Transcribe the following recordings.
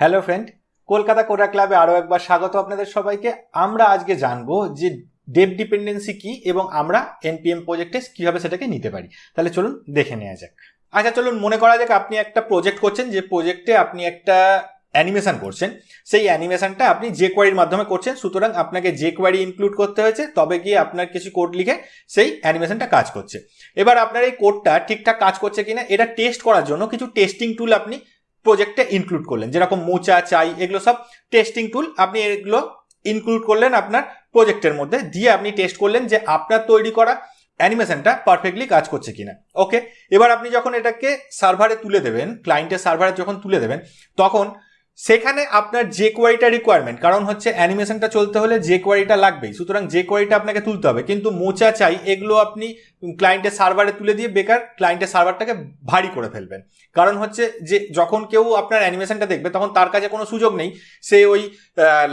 Hello friend Kolkata কোরা ক্লাবে আরও একবার স্বাগত আপনাদের সবাইকে। আমরা আজকে জানব যে ডেপ ডিপেন্ডেন্সি কি এবং আমরা এনপিএম প্রজেক্টে কীভাবে সেটাকে নিতে পারি। তাহলে চলুন দেখে নেওয়া যাক। আচ্ছা চলুন, মনে করা যাক আপনি একটা প্রজেক্ট করছেন, যে প্রজেক্টে আপনি একটা অ্যানিমেশন করছেন। সেই অ্যানিমেশনটা আপনি যে কোয়ারির মাধ্যমে করছেন, সুতরাং আপনাকে যে কোয়ারি ইনক্লুড করতে হয়েছে, তবে গিয়ে আপনার কিছু কোড লিখে সেই অ্যানিমেশনটা কাজ করছে। এবার আপনার এই কোডটা ঠিকঠাক কাজ করছে কিনা, এটা টেস্ট করার জন্য কিছু টেস্টিং টুল আপনি প্রজেক্টে ইনক্লুড করলেন। যেরকম মোচা, চাই, এগুলো সব টেস্টিং টুল আপনি এগুলো ইনক্লুড করলেন আপনার প্রজেক্টের মধ্যে। দিয়ে আপনি টেস্ট করলেন যে আপনার তৈরি করা অ্যানিমেশনটা পারফেক্টলি কাজ করছে কিনা। ওকে এবার আপনি যখন এটাকে সার্ভারে তুলে দেবেন ক্লায়েন্টের সার্ভারে যখন তুলে দেবেন, তখন সেখানে আপনার যে কোয়ারিটা রিকোয়ারমেন্ট কারণ হচ্ছে অ্যানিমেশনটা চলতে হলে যে কোয়ারিটা লাগবেই। সুতরাং যে কোয়ারিটা আপনাকে তুলতে হবে, কিন্তু মোচা চাই, এগুলো আপনি ক্লায়েন্টের সার্ভারে তুলে দিয়ে বেকার ক্লায়েন্টের সার্ভারটাকে ভারী করে ফেলবেন। কারণ হচ্ছে যে যখন কেউ আপনার অ্যানিমেশনটা দেখবে, তখন তার কাছে কোনো সুযোগ নেই, সে ওই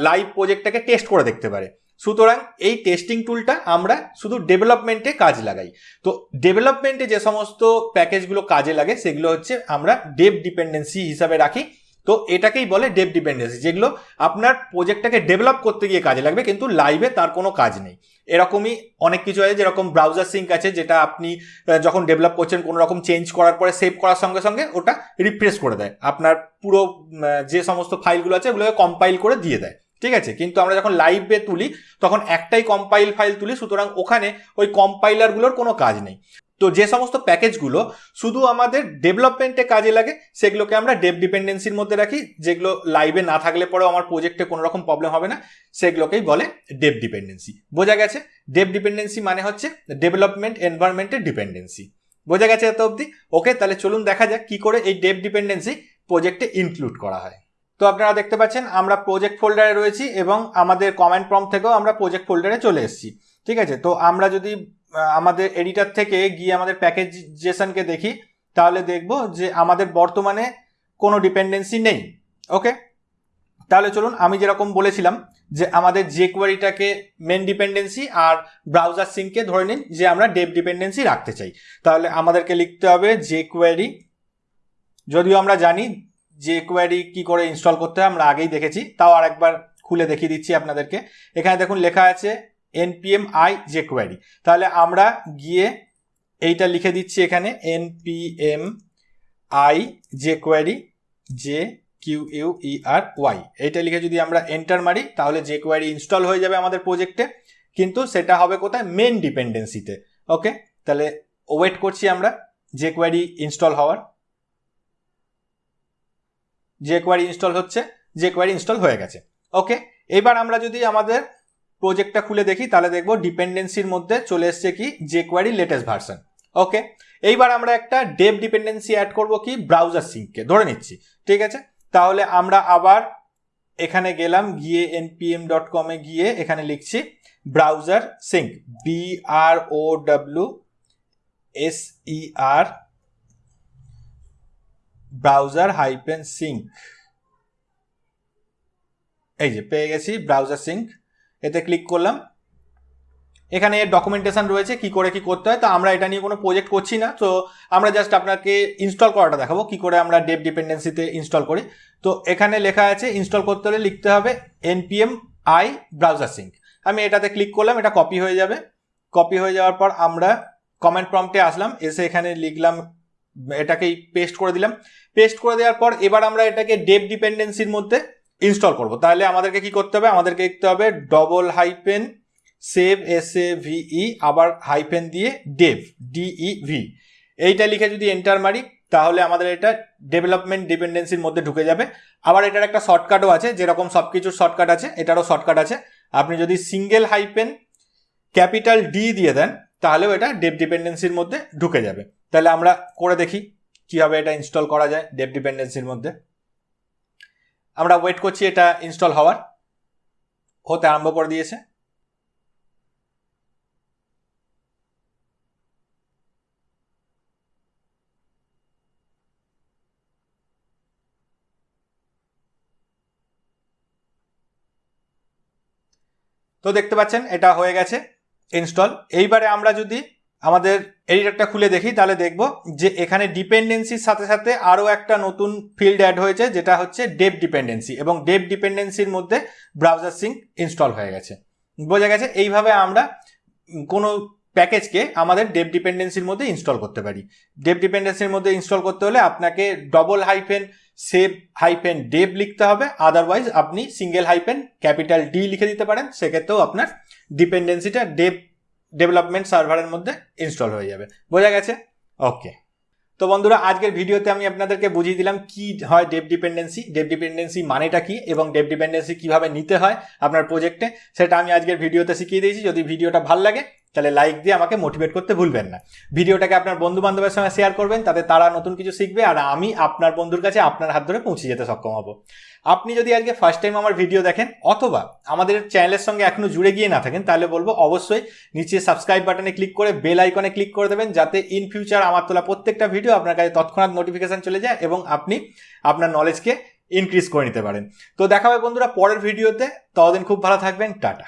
লাইভ প্রজেক্টটাকে টেস্ট করে দেখতে পারে। সুতরাং এই টেস্টিং টুলটা আমরা শুধু ডেভেলপমেন্টে কাজ লাগাই। তো ডেভেলপমেন্টে যে সমস্ত প্যাকেজগুলো কাজে লাগে, সেগুলো হচ্ছে আমরা ডেভ ডিপেন্ডেন্সি হিসাবে রাখি। তো এটাকেই বলে ডেভ ডিপেন্ডেন্সি যেগুলো আপনার প্রোজেক্টটাকে ডেভেলপ করতে গিয়ে কাজে লাগবে, কিন্তু লাইভে তার কোনো কাজ নেই। এরকমই অনেক কিছু আছে, যেরকম ব্রাউজার সিঙ্ক আছে, যেটা আপনি যখন ডেভেলপ করছেন, কোনো রকম চেঞ্জ করার পরে সেভ করার সঙ্গে সঙ্গে ওটা রিফ্রেশ করে দেয়। আপনার পুরো যে সমস্ত ফাইলগুলো আছে, ওগুলোকে কম্পাইল করে দিয়ে দেয়। ঠিক আছে? কিন্তু আমরা যখন লাইভে তুলি, তখন একটাই কম্পাইল ফাইল তুলি, সুতরাং ওখানে ওই কম্পাইলারগুলোর কোনো কাজ নেই। তো যে সমস্ত প্যাকেজগুলো শুধু আমাদের ডেভেলপমেন্টে কাজে লাগে, সেগুলোকে আমরা ডেভ ডিপেন্ডেন্সির মধ্যে রাখি। যেগুলো লাইভে না থাকলে পরেও আমার প্রজেক্টে কোনো রকম প্রবলেম হবে না। সেগুলোকেই বলে ডেভ ডিপেন্ডেন্সি বোঝা গেছে? ডেভ ডিপেন্ডেন্সি মানে হচ্ছে ডেভেলপমেন্ট এনভায়রনমেন্টের ডিপেন্ডেন্সি বোঝা গেছে এত অবধি? ওকে তাহলে চলুন দেখা যাক কি করে এই ডেভ ডিপেন্ডেন্সি প্রজেক্টে ইনক্লুড করা হয়। তো আপনারা দেখতে পাচ্ছেন, আমরা প্রজেক্ট ফোল্ডারে রয়েছি এবং আমাদের কমেন্ট প্রম থেকেও আমরা প্রজেক্ট ফোল্ডারে চলে এসেছি। ঠিক আছে? তো আমরা যদি আমাদের এডিটার থেকে গিয়ে আমাদের প্যাকেজেশনকে দেখি, তাহলে দেখব যে আমাদের বর্তমানে কোনো ডিপেন্ডেন্সি নেই ওকে তাহলে চলুন আমি যেরকম বলেছিলাম যে আমাদের যে কোয়ারিটাকে মেন ডিপেন্ডেন্সি আর ব্রাউজার সিঙ্ককে ধরে নিন যে আমরা ডেভ ডিপেন্ডেন্সি রাখতে চাই। তাহলে আমাদেরকে লিখতে হবে যে কোয়ারি যদিও আমরা জানি যে কোয়ারি কি করে ইনস্টল করতে হয়, আমরা আগেই দেখেছি, তাও আরেকবার খুলে দেখিয়ে দিচ্ছি আপনাদেরকে। এখানে দেখুন লেখা আছে এনপিএম আই যে কোয়ারি তাহলে আমরা গিয়ে এইটা লিখে দিচ্ছি এখানে এনপিএম আই যে query J Q U E R Y এইটা লিখে যদি আমরা এন্টার মারি, তাহলে যে কোয়ারি ইনস্টল হয়ে যাবে আমাদের প্রজেক্টে কিন্তু সেটা হবে কোথায়? মেন ডিপেন্ডেন্সিতে ওকে তাহলে ওয়েট করছি আমরা যে কোয়ারি ইনস্টল হওয়ার। যে কোয়ারি ইনস্টল হচ্ছে, যে কোয়ারি ইনস্টল হয়ে গেছে। ওকে এবার আমরা যদি আমাদের প্রজেক্টটা খুলে দেখি, তাহলে দেখব ডিপেন্ডেন্সির মধ্যে চলে এসছে কি? যে কোয়ারি লেটেস্ট ভার্সন ওকে এইবার আমরা একটা ডেভ ডিপেন্ডেন্সি অ্যাড করব কি? ব্রাউজার সিঙ্ককে ধরে নিচ্ছি। ঠিক আছে? তাহলে আমরা আবার এখানে গেলাম, গিয়ে এনপিএম ডট কমে গিয়ে এখানে লিখছি browser sync B R O W S E R browser hyphen sync এই যে, পেয়ে গেছি ব্রাউজার সিঙ্ক এতে ক্লিক করলাম। এখানে ডকুমেন্টেশন রয়েছে, কি করে কি করতে হয়। তো আমরা এটা নিয়ে কোনো প্রজেক্ট করছি না। তো আমরা জাস্ট আপনাকে ইনস্টল করাটা দেখাবো, কি করে আমরা ডেপ ডিপেন্ডেন্সিতে ইনস্টল করি। তো এখানে লেখা আছে ইনস্টল করতে হলে লিখতে হবে এনপিএম আই ব্রাউজার সিঙ্ক আমি এটাতে ক্লিক করলাম, এটা কপি হয়ে যাবে। কপি হয়ে যাওয়ার পর আমরা কমেন্ট প্রম্পটে আসলাম, এসে এখানে লিখলাম, এটাকেই পেস্ট করে দিলাম। পেস্ট করে দেওয়ার পর এবার আমরা এটাকে ডেপ ডিপেন্ডেন্সির মধ্যে ইনস্টল করব। তাহলে আমাদেরকে কি করতে হবে? আমাদেরকে লিখতে হবে double hyphen save S A V আবার হাইপেন দিয়ে ডেভ ডিই ভি এইটা লিখে যদি এন্টার মারি, তাহলে আমাদের এটা ডেভেলপমেন্ট ডিপেন্ডেন্সির মধ্যে ঢুকে যাবে। আবার এটার একটা শর্টকাটও আছে, যেরকম সব কিছুর শর্টকাট আছে, এটারও শর্টকাট আছে। আপনি যদি সিঙ্গেল হাইপেন ক্যাপিটাল ডি দিয়ে দেন, তাহলেও এটা ডেভ ডিপেন্ডেন্সির মধ্যে ঢুকে যাবে। তাহলে আমরা করে দেখি কীভাবে এটা ইনস্টল করা যায় ডেভ ডিপেন্ডেন্সির মধ্যে। আমরা ওয়েট করছি এটা ইনস্টল হওয়ার। হতে আরম্ভ করে দিয়েছে। তো দেখতে পাচ্ছেন, এটা হয়ে গেছে ইনস্টল এইবারে আমরা যদি আমাদের এডিটরটা খুলে দেখি, তাহলে দেখব যে এখানে ডিপেন্ডেন্সির সাথে সাথে আরও একটা নতুন ফিল্ড অ্যাড হয়েছে, যেটা হচ্ছে ডেপ ডিপেন্ডেন্সি এবং ডেপ ডিপেন্ডেন্সির মধ্যে ব্রাউজার সিঙ্ক ইনস্টল হয়ে গেছে। বোঝা গেছে, এইভাবে আমরা কোনো প্যাকেজকে আমাদের ডেপ ডিপেন্ডেন্সির মধ্যে ইনস্টল করতে পারি। ডেপ ডিপেন্ডেন্সির মধ্যে ইনস্টল করতে হলে আপনাকে double hyphen save hyphen dep লিখতে হবে আদারওয়াইজ আপনি সিঙ্গেল হাইফেন ক্যাপিটাল ডি লিখে দিতে পারেন, সেক্ষেত্রেও আপনার ডিপেন্ডেন্সিটা ডেপ ডেভেলপমেন্ট সার্ভারের মধ্যে ইনস্টল হয়ে যাবে। বোঝা গেছে? ওকে তো বন্ধুরা, আজকের ভিডিওতে আমি আপনাদেরকে বুঝিয়ে দিলাম কি হয় ডেপ ডিপেন্ডেন্সি ডেপ ডিপেন্ডেন্সি মানেটা কি এবং ডেপ ডিপেন্ডেন্সি কীভাবে নিতে হয় আপনার প্রজেক্টে সেটা আমি আজকের ভিডিওতে শিখিয়ে দিয়েছি। যদি ভিডিওটা ভালো লাগে তাহলে লাইক দিয়ে আমাকে মোটিভেট করতে ভুলবেন না। ভিডিওটাকে আপনার বন্ধু বান্ধবের সঙ্গে শেয়ার করবেন, তাতে তারা নতুন কিছু শিখবে আর আমি আপনার বন্ধুর কাছে আপনার হাত ধরে পৌঁছে যেতে সক্ষম হব। আপনি যদি আজকে ফার্স্ট টাইম আমার ভিডিও দেখেন, অথবা আমাদের চ্যানেলের সঙ্গে এখনও জুড়ে গিয়ে না থাকেন, তাহলে বলব অবশ্যই নিচে সাবস্ক্রাইব বাটনে ক্লিক করে বেল আইকনে ক্লিক করে দেবেন, যাতে ইন ফিউচার আমার তোলা প্রত্যেকটা ভিডিও আপনার কাছে তৎক্ষণাৎ নোটিফিকেশন চলে যায় এবং আপনি আপনার নলেজকে ইনক্রিজ করে নিতে পারেন। তো দেখা হবে বন্ধুরা পরের ভিডিওতে ততদিন খুব ভালো থাকবেন, টাটা।